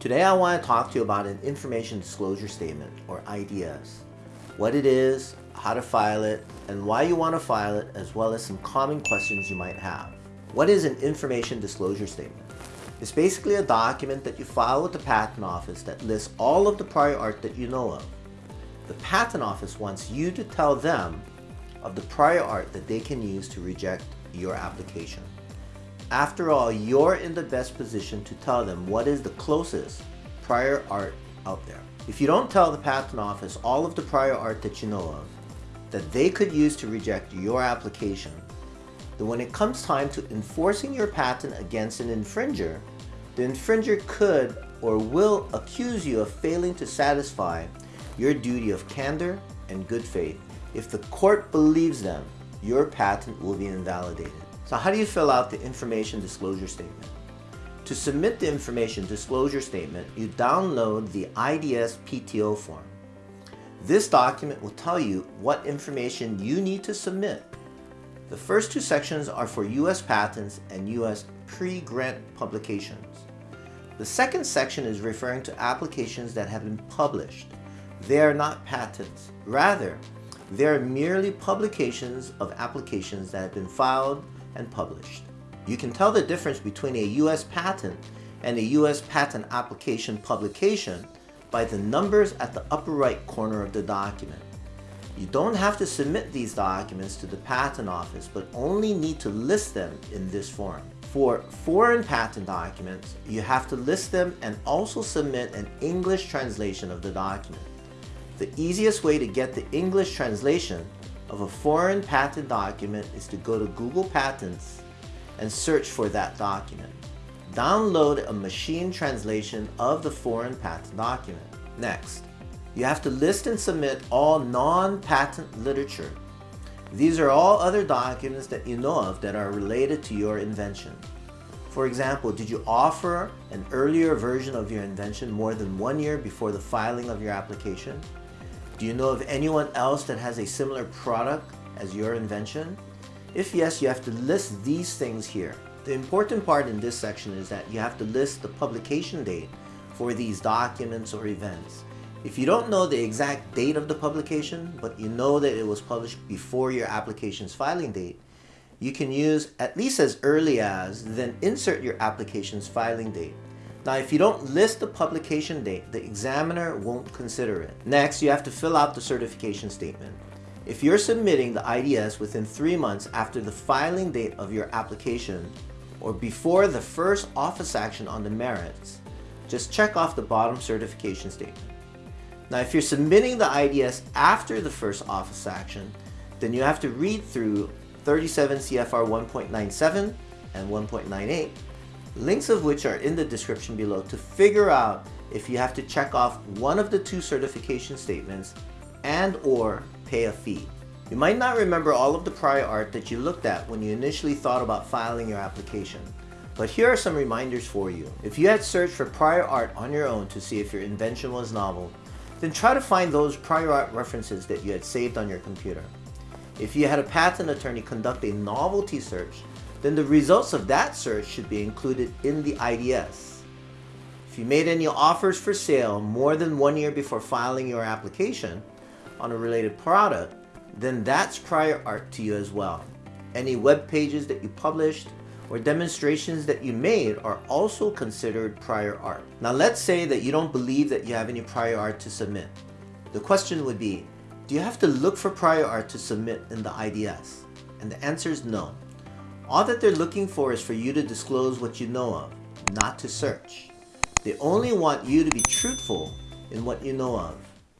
Today I want to talk to you about an Information Disclosure Statement, or IDS. What it is, how to file it, and why you want to file it, as well as some common questions you might have. What is an Information Disclosure Statement? It's basically a document that you file with the Patent Office that lists all of the prior art that you know of. The Patent Office wants you to tell them of the prior art that they can use to reject your application. After all, you're in the best position to tell them what is the closest prior art out there. If you don't tell the Patent Office all of the prior art that you know of, that they could use to reject your application, then when it comes time to enforcing your patent against an infringer, the infringer could or will accuse you of failing to satisfy your duty of candor and good faith. If the court believes them, your patent will be invalidated. So how do you fill out the information disclosure statement? To submit the information disclosure statement, you download the IDS PTO form. This document will tell you what information you need to submit. The first two sections are for U.S. patents and U.S. pre-grant publications. The second section is referring to applications that have been published. They are not patents. Rather, they are merely publications of applications that have been filed and published. You can tell the difference between a U.S. patent and a U.S. patent application publication by the numbers at the upper right corner of the document. You don't have to submit these documents to the Patent Office, but only need to list them in this form. For foreign patent documents, you have to list them and also submit an English translation of the document. The easiest way to get the English translation of a foreign patent document is to go to Google Patents and search for that document. Download a machine translation of the foreign patent document. Next, you have to list and submit all non-patent literature. These are all other documents that you know of that are related to your invention. For example, did you offer an earlier version of your invention more than one year before the filing of your application? Do you know of anyone else that has a similar product as your invention? If yes, you have to list these things here. The important part in this section is that you have to list the publication date for these documents or events. If you don't know the exact date of the publication, but you know that it was published before your application's filing date, you can use at least as early as, then insert your application's filing date. Now, if you don't list the publication date, the examiner won't consider it. Next, you have to fill out the certification statement. If you're submitting the IDS within three months after the filing date of your application or before the first office action on the merits, just check off the bottom certification statement. Now, if you're submitting the IDS after the first office action, then you have to read through 37 CFR 1.97 and 1.98 links of which are in the description below to figure out if you have to check off one of the two certification statements and or pay a fee. You might not remember all of the prior art that you looked at when you initially thought about filing your application, but here are some reminders for you. If you had searched for prior art on your own to see if your invention was novel, then try to find those prior art references that you had saved on your computer. If you had a patent attorney conduct a novelty search then the results of that search should be included in the IDS. If you made any offers for sale more than one year before filing your application on a related product, then that's prior art to you as well. Any web pages that you published or demonstrations that you made are also considered prior art. Now let's say that you don't believe that you have any prior art to submit. The question would be, do you have to look for prior art to submit in the IDS? And the answer is no. All that they're looking for is for you to disclose what you know of, not to search. They only want you to be truthful in what you know of.